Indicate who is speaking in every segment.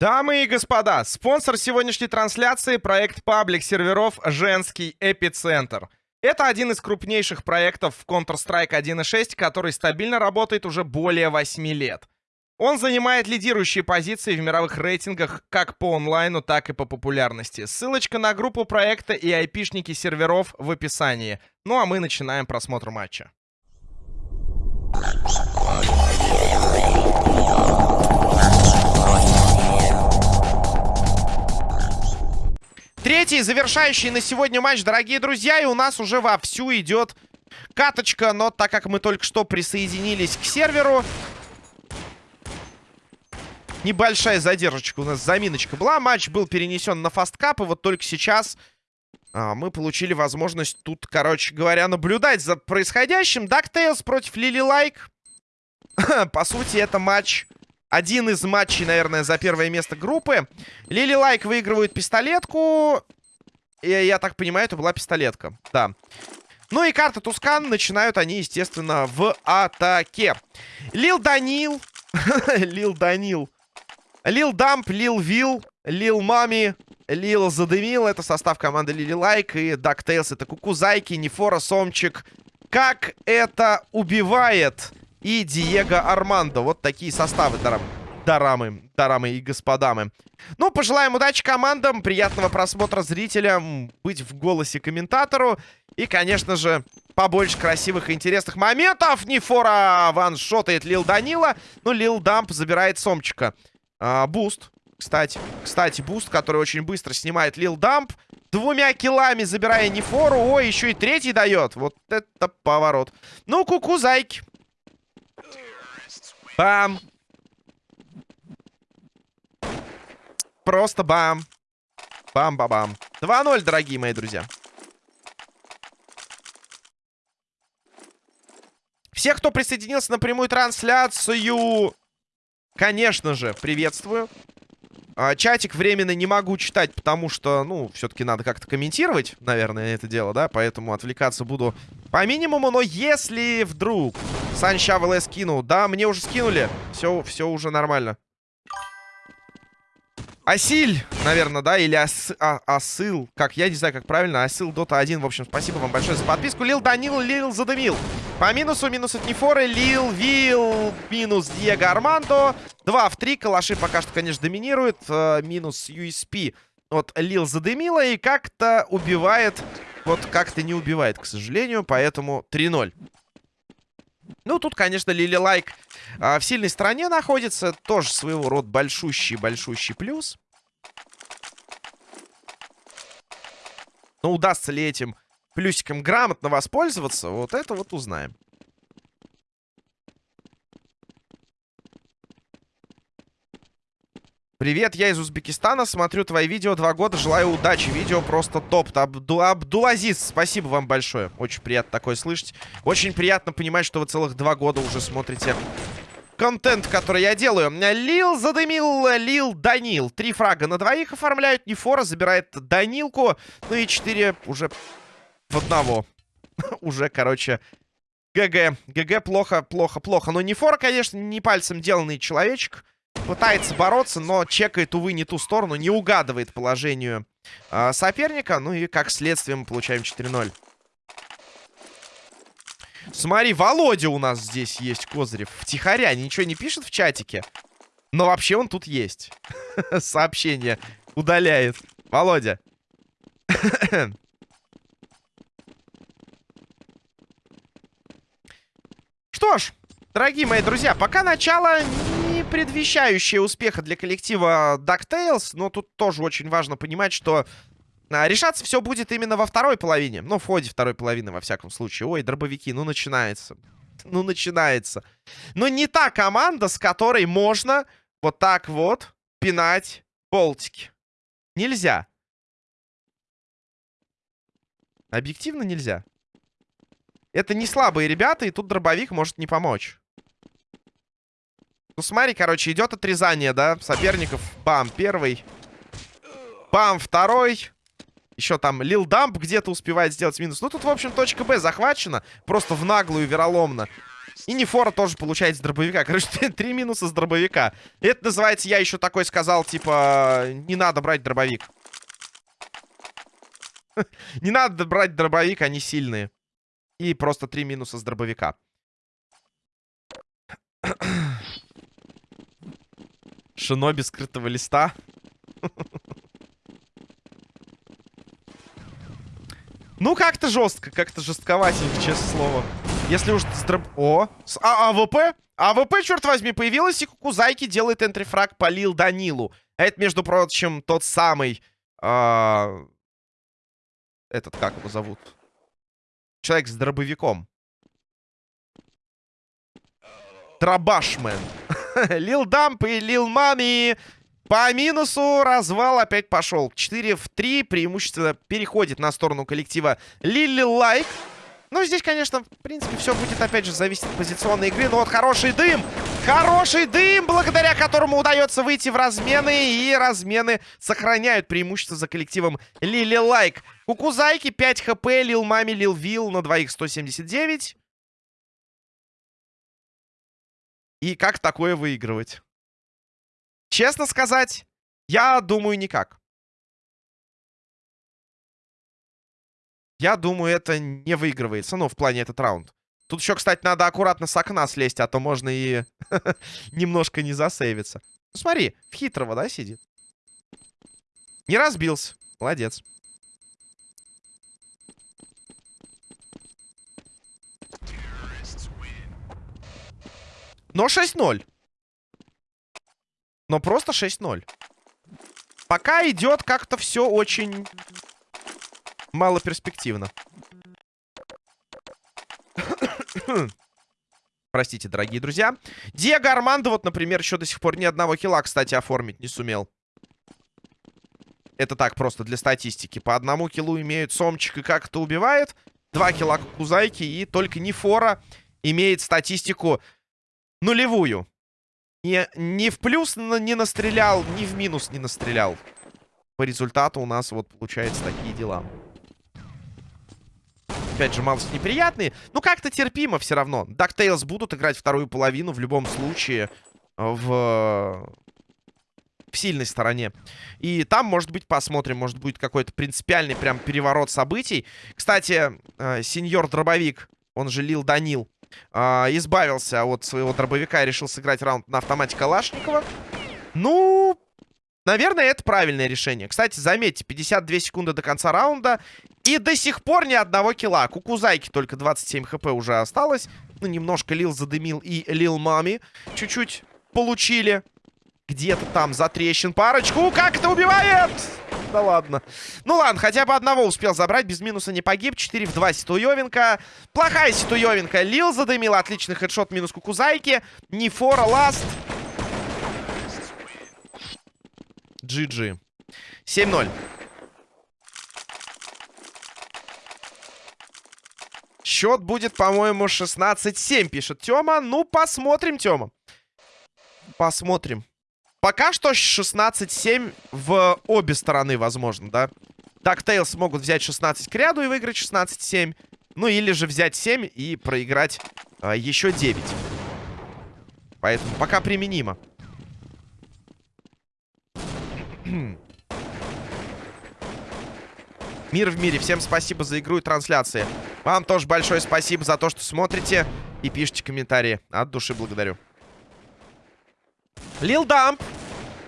Speaker 1: Дамы и господа, спонсор сегодняшней трансляции — проект паблик серверов «Женский эпицентр». Это один из крупнейших проектов в Counter-Strike 1.6, который стабильно работает уже более 8 лет. Он занимает лидирующие позиции в мировых рейтингах как по онлайну, так и по популярности. Ссылочка на группу проекта и айпишники серверов в описании. Ну а мы начинаем просмотр матча. Третий завершающий на сегодня матч, дорогие друзья. И у нас уже вовсю идет каточка. Но так как мы только что присоединились к серверу... Небольшая задержка у нас, заминочка была. Матч был перенесен на Fastcup. И вот только сейчас а, мы получили возможность тут, короче говоря, наблюдать за происходящим. DuckTales против Лили Лайк. По сути, это матч один из матчей, наверное, за первое место группы. Лили Лайк выигрывает пистолетку. И, я так понимаю, это была пистолетка. Да. Ну и карта Tuscan. Начинают они, естественно, в атаке. Лил Данил. Лил Данил. Лил Дамп, Лил Вил, Лил Мами, Лил Задымил. Это состав команды Лили Лайк. И DuckTales это Кукузайки, Нефора, Сомчик. Как это убивает и Диего Армандо. Вот такие составы, дарам, дарамы, дарамы и господамы. Ну, пожелаем удачи командам, приятного просмотра зрителям, быть в голосе комментатору. И, конечно же, побольше красивых и интересных моментов. Нефора ваншотает Лил Данила. Ну, Лил Дамп забирает Сомчика. А, буст, кстати. Кстати, буст, который очень быстро снимает Лил Дамп. Двумя килами забирая Нефору. Ой, еще и третий дает. Вот это поворот. Ну, куку, зайки. Бам. Просто бам. Бам-ба-бам. 2-0, дорогие мои друзья. Всех, кто присоединился на прямую трансляцию, конечно же, приветствую. А, чатик временно не могу читать, потому что, ну, все-таки надо как-то комментировать, наверное, это дело, да? Поэтому отвлекаться буду по минимуму. Но если вдруг Санща ВЛ скинул, да, мне уже скинули. Все, все уже нормально. Асиль, наверное, да, или ас, а, Асыл, как, я не знаю, как правильно, Асыл Дота 1, в общем, спасибо вам большое за подписку. Лил Данил, Лил задымил. По минусу, минус от Нефоры, Лил, Вил, минус Диего Армандо. 2 в 3, калаши пока что, конечно, доминируют. Э, минус USP от Лил задымила и как-то убивает, вот как-то не убивает, к сожалению, поэтому 3-0. Ну, тут, конечно, Лили Лайк а, в сильной стороне находится. Тоже своего рода большущий-большущий плюс. Но удастся ли этим плюсиком грамотно воспользоваться, вот это вот узнаем. Привет, я из Узбекистана, смотрю твои видео два года, желаю удачи. Видео просто топ. Абду Абдулазиз, спасибо вам большое. Очень приятно такое слышать. Очень приятно понимать, что вы целых два года уже смотрите контент, который я делаю. Лил задымил, Лил Данил. Три фрага на двоих оформляют. Нефора забирает Данилку. Ну и четыре уже в одного. уже, короче, ГГ. ГГ плохо, плохо, плохо. Но Нефора, конечно, не пальцем деланный человечек. Пытается бороться, но чекает, увы, не ту сторону. Не угадывает положению э, соперника. Ну и, как следствие, мы получаем 4-0. Смотри, Володя у нас здесь есть, Козырев. Втихаря, ничего не пишет в чатике. Но вообще он тут есть. Сообщение удаляет. Володя. Что ж, дорогие мои друзья, пока начало не предвещающее успеха для коллектива DuckTales, но тут тоже очень важно понимать, что а, решаться все будет именно во второй половине. Ну, в ходе второй половины, во всяком случае. Ой, дробовики, ну начинается. Ну, начинается. Но не та команда, с которой можно вот так вот пинать болтики. Нельзя. Объективно нельзя. Это не слабые ребята, и тут дробовик может не помочь. Ну, смотри, короче, идет отрезание, да, соперников. Бам, первый. Бам, второй. Еще там Лил Дамп где-то успевает сделать минус. Ну, тут, в общем, точка Б захвачена. Просто в наглую, вероломно. И Нефора тоже получает с дробовика. Короче, три минуса с дробовика. Это называется, я еще такой сказал, типа, не надо брать дробовик. Не надо брать дробовик, они сильные. И просто три минуса с дробовика. Шиноби скрытого листа. Ну, как-то жестко, как-то жестковатенько, честное слово. Если уж с дроб... О, с а AWP? AWP, черт возьми, появилась, и Кукузайки делает entry frag по Лил Данилу. А это, между прочим, тот самый... Э этот, как его зовут? Человек с дробовиком. Дробашмен. Лил Дамп и Лил Мами. По минусу развал опять пошел. 4 в 3. Преимущество переходит на сторону коллектива Лили Лайк. Ну, здесь, конечно, в принципе, все будет, опять же, зависеть от позиционной игры. Но вот хороший дым. Хороший дым, благодаря которому удается выйти в размены. И размены сохраняют преимущество за коллективом Лили Лайк. Кукузайки 5 хп, Лил Мами, Лил Вил на двоих 179. И как такое выигрывать? Честно сказать, я думаю, никак. Я думаю, это не выигрывается, ну, в плане этот раунд. Тут еще, кстати, надо аккуратно с окна слезть, а то можно и немножко не засейвиться. Ну, смотри, в хитрого, да, сидит? Не разбился. Молодец. Но 6-0. Но просто 6-0. Пока идет как-то все очень мало перспективно. Простите, дорогие друзья. Диего Армандо, вот, например, еще до сих пор ни одного килла, кстати, оформить не сумел. Это так, просто для статистики. По одному киллу имеют Сомчик и как это убивает. Два килла Кузайки и только Нефора имеет статистику нулевую. Не, не в плюс не настрелял, ни в минус не настрелял. По результату у нас вот получается такие дела опять же, малость неприятные. Но как-то терпимо все равно. DuckTales будут играть вторую половину в любом случае в... в сильной стороне. И там, может быть, посмотрим. Может, будет какой-то принципиальный прям переворот событий. Кстати, э, сеньор Дробовик, он же Лил Данил, избавился от своего дробовика и решил сыграть раунд на автомате Калашникова. Ну, Наверное, это правильное решение. Кстати, заметьте, 52 секунды до конца раунда. И до сих пор ни одного килла. Кукузайки только 27 хп уже осталось. Ну, немножко Лил задымил и Лил Мами чуть-чуть получили. Где-то там затрещин парочку. Как это убивает? Да ладно. Ну ладно, хотя бы одного успел забрать. Без минуса не погиб. 4 в 2 Ситуевенко. Плохая Ситуевенко. Лил задымил. Отличный хедшот минус Кукузайки. Нефора ласт. GG. 7-0. Счет будет, по-моему, 16-7, пишет Тёма. Ну, посмотрим, Тёма. Посмотрим. Пока что 16-7 в обе стороны, возможно, да? DuckTales могут взять 16 к ряду и выиграть 16-7. Ну, или же взять 7 и проиграть а, еще 9. Поэтому пока применимо. Мир в мире. Всем спасибо за игру и трансляции. Вам тоже большое спасибо за то, что смотрите и пишите комментарии. От души благодарю. Лил Дамп.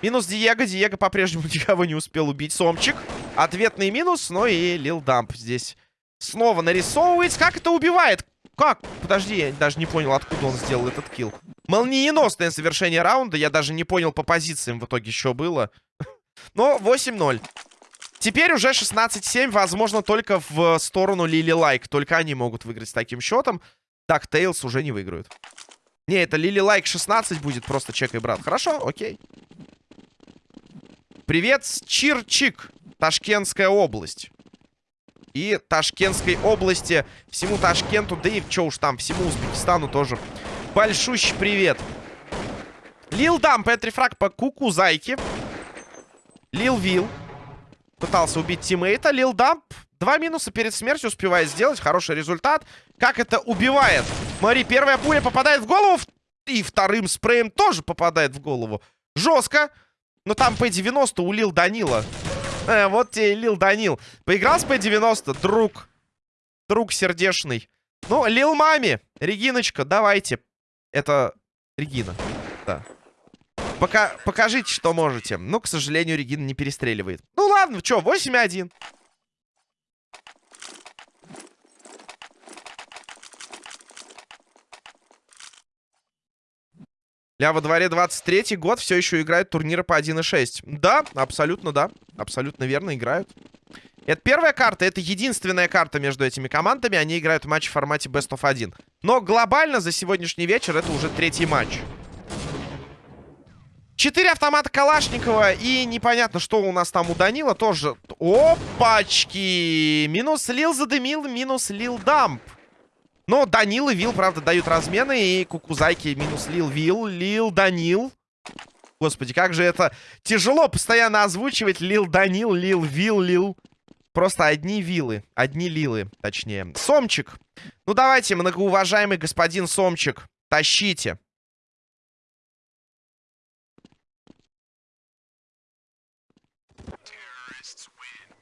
Speaker 1: Минус Диего. Диего по-прежнему никого не успел убить. Сомчик. Ответный минус. Но и Лил Дамп здесь снова нарисовывается. Как это убивает? Как? Подожди, я даже не понял, откуда он сделал этот килл. Молниеносное совершение раунда. Я даже не понял по позициям в итоге, что было. Но 8-0. Теперь уже 16-7, возможно, только в сторону Лили Лайк. Только они могут выиграть с таким счетом. DuckTales уже не выиграют. Не, это Лили Лайк 16 будет, просто чекай, брат. Хорошо, окей. Привет, Чирчик, Ташкентская область. И Ташкентской области, всему Ташкенту, да и что уж там, всему Узбекистану тоже большущий привет. Лил Дамп, entry frag по Куку Зайки. Лил Вил пытался убить тиммейта. Лил Дамп Два минуса перед смертью успевает сделать. Хороший результат. Как это убивает? Смотри, первая пуля попадает в голову. И вторым спреем тоже попадает в голову. Жестко. Но там P90 у Лил Данила. Э, вот тебе Лил Данил. Поиграл с P90, друг. Друг сердечный. Ну, Лил Мами. Региночка, давайте. Это Регина. Да. Пока, покажите, что можете. Но, к сожалению, Регина не перестреливает. Ну ладно, что, 8-1. Ля во дворе 23 год, все еще играют турниры по 1.6. Да, абсолютно да. Абсолютно верно играют. Это первая карта, это единственная карта между этими командами. Они играют матч в формате Best of 1. Но глобально за сегодняшний вечер это уже третий матч. Четыре автомата Калашникова. И непонятно, что у нас там у Данила тоже. Опачки! Минус Лил задымил, минус Лил дамп. Но Данил и Вил, правда, дают размены. И Кукузайки минус Лил Вил. Лил Данил. Господи, как же это тяжело постоянно озвучивать. Лил Данил, Лил Вил, Лил. Просто одни вилы. Одни лилы, точнее. Сомчик. Ну, давайте, многоуважаемый господин Сомчик. Тащите.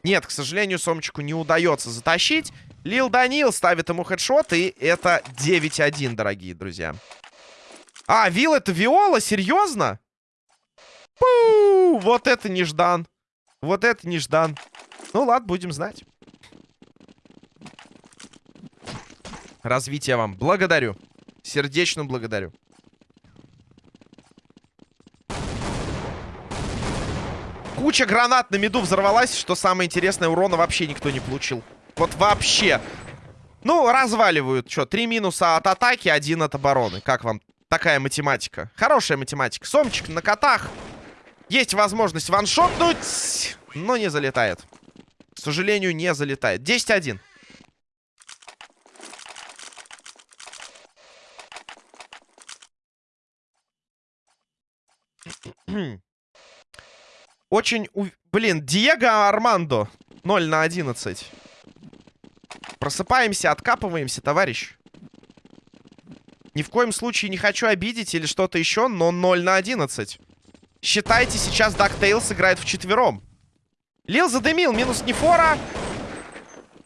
Speaker 1: Нет, к сожалению, Сомчику не удается затащить. Лил Данил ставит ему хедшот, и это 9-1, дорогие друзья. А, Вил это Виола? Серьезно? Пу! Вот это неждан. Вот это неждан. Ну ладно, будем знать. Развитие вам. Благодарю. Сердечно благодарю. Куча гранат на меду взорвалась, что самое интересное, урона вообще никто не получил. Вот вообще. Ну, разваливают. Что, три минуса от атаки, один от обороны. Как вам такая математика? Хорошая математика. Сомчик на котах. Есть возможность ваншотнуть, но не залетает. К сожалению, не залетает. 10-1. Очень... У... Блин, Диего Армандо. 0 на 11. Просыпаемся, откапываемся, товарищ. Ни в коем случае не хочу обидеть или что-то еще, но 0 на 11. Считайте, сейчас DuckTales играет четвером. Лил задымил, минус Нефора.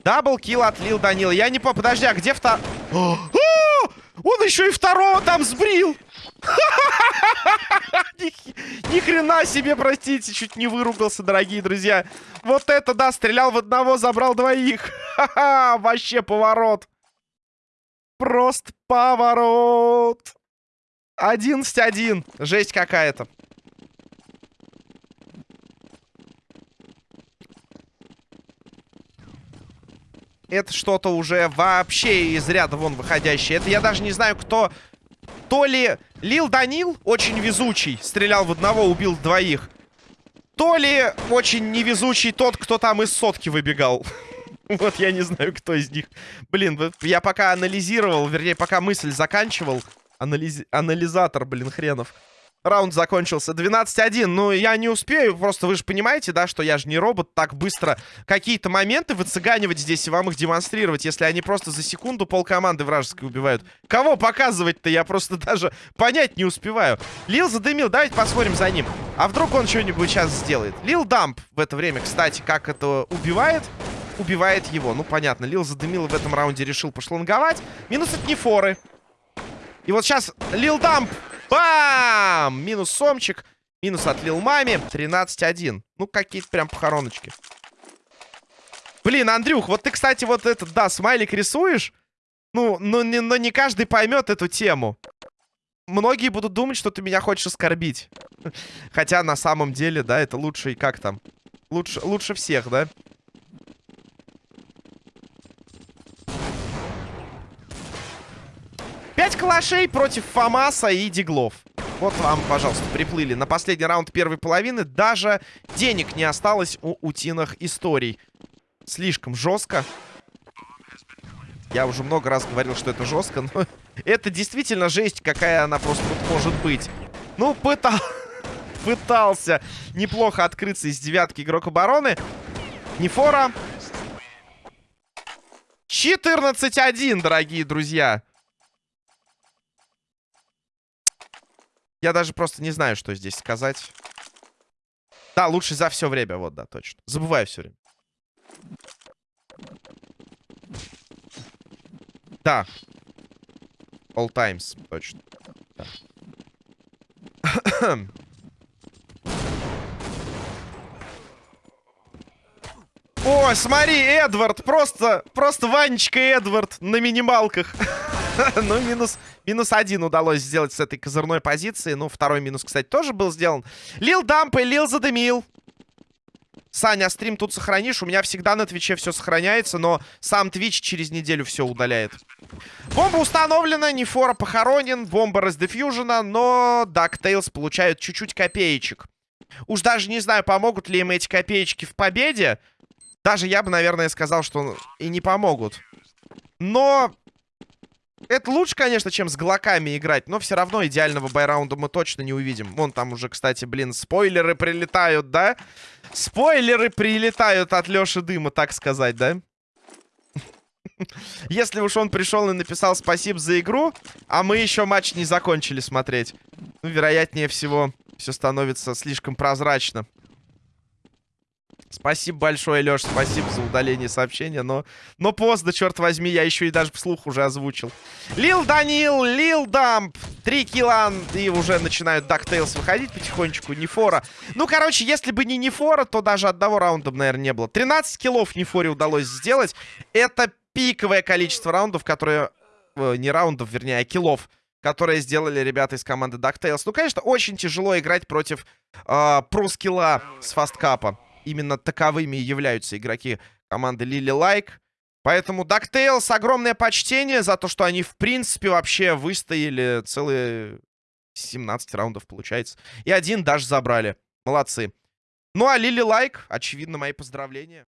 Speaker 1: Double kill от Лил Данил. Я не по... Подожди, а где втор... Он еще и второго там сбрил! Ни хрена себе, простите, чуть не выругался, дорогие друзья. Вот это, да, стрелял в одного, забрал двоих. Ха-ха, вообще поворот. Просто поворот. 11-1. Жесть какая-то. Это что-то уже вообще из ряда вон выходящее. Это я даже не знаю, кто то ли Лил Данил, очень везучий, стрелял в одного, убил двоих. То ли очень невезучий тот, кто там из сотки выбегал. Вот я не знаю, кто из них. Блин, я пока анализировал, вернее, пока мысль заканчивал. Анализ... Анализатор, блин, хренов. Раунд закончился 12-1. Ну, я не успею. Просто вы же понимаете, да, что я же не робот. Так быстро какие-то моменты выцыганивать здесь и вам их демонстрировать. Если они просто за секунду пол команды вражеской убивают. Кого показывать-то я просто даже понять не успеваю. Лил задымил. Давайте посмотрим за ним. А вдруг он что-нибудь сейчас сделает? Лил Дамп в это время, кстати, как это убивает? Убивает его. Ну, понятно. Лил задымил в этом раунде решил пошланговать. Минус от Нефоры. И вот сейчас Лил Дамп Бам! Минус Сомчик. Минус отлил маме. 13-1. Ну, какие-то прям похороночки. Блин, Андрюх, вот ты, кстати, вот этот, да, смайлик рисуешь. Ну, но не, но не каждый поймет эту тему. Многие будут думать, что ты меня хочешь оскорбить. Хотя на самом деле, да, это лучше и как там? Лучше, лучше всех, да? Пять калашей против Фамаса и Диглов. Вот вам, пожалуйста, приплыли. На последний раунд первой половины даже денег не осталось у утиных историй. Слишком жестко. Я уже много раз говорил, что это жестко, но это действительно жесть, какая она просто вот может быть. Ну, пытал... пытался неплохо открыться из девятки игрок обороны. Нефора. 14-1, дорогие друзья. Я даже просто не знаю, что здесь сказать. Да, лучше за все время, вот, да, точно. Забываю все время. Да. All times, точно. Да. О, смотри, Эдвард, просто, просто Ванечка Эдвард на минималках. ну, минус, минус один удалось сделать с этой козырной позиции. Ну, второй минус, кстати, тоже был сделан. Лил Дамп и Лил Задымил. Саня, а стрим тут сохранишь? У меня всегда на Twitch е все сохраняется, но сам Twitch через неделю все удаляет. Бомба установлена, Нефора похоронен, бомба раздефьюжена, но DuckTales получают чуть-чуть копеечек. Уж даже не знаю, помогут ли им эти копеечки в победе. Даже я бы, наверное, сказал, что и не помогут. Но это лучше, конечно, чем с глоками играть, но все равно идеального buy раунда мы точно не увидим. Вон там уже, кстати, блин, спойлеры прилетают, да? Спойлеры прилетают от Лёши Дыма, так сказать, да? Если уж он пришел и написал спасибо за игру, а мы еще матч не закончили смотреть. Ну, вероятнее всего, все становится слишком прозрачно. Спасибо большое, Леш, спасибо за удаление сообщения, но, но поздно, черт возьми, я еще и даже вслух уже озвучил. Лил Данил, Лил Дамп, три килла, и уже начинают DuckTales выходить потихонечку, Нефора. Ну, короче, если бы не Нефора, то даже одного раунда, наверное, не было. 13 киллов Нефоре удалось сделать. Это пиковое количество раундов, которые... Э, не раундов, вернее, а киллов которые сделали ребята из команды DuckTales. Ну, конечно, очень тяжело играть против э, pro skill а с Fastcup а именно таковыми являются игроки команды Лили Лайк. Поэтому DuckTales огромное почтение за то, что они, в принципе, вообще выстояли целые 17 раундов, получается. И один даже забрали. Молодцы. Ну, а Лили Лайк, очевидно, мои поздравления.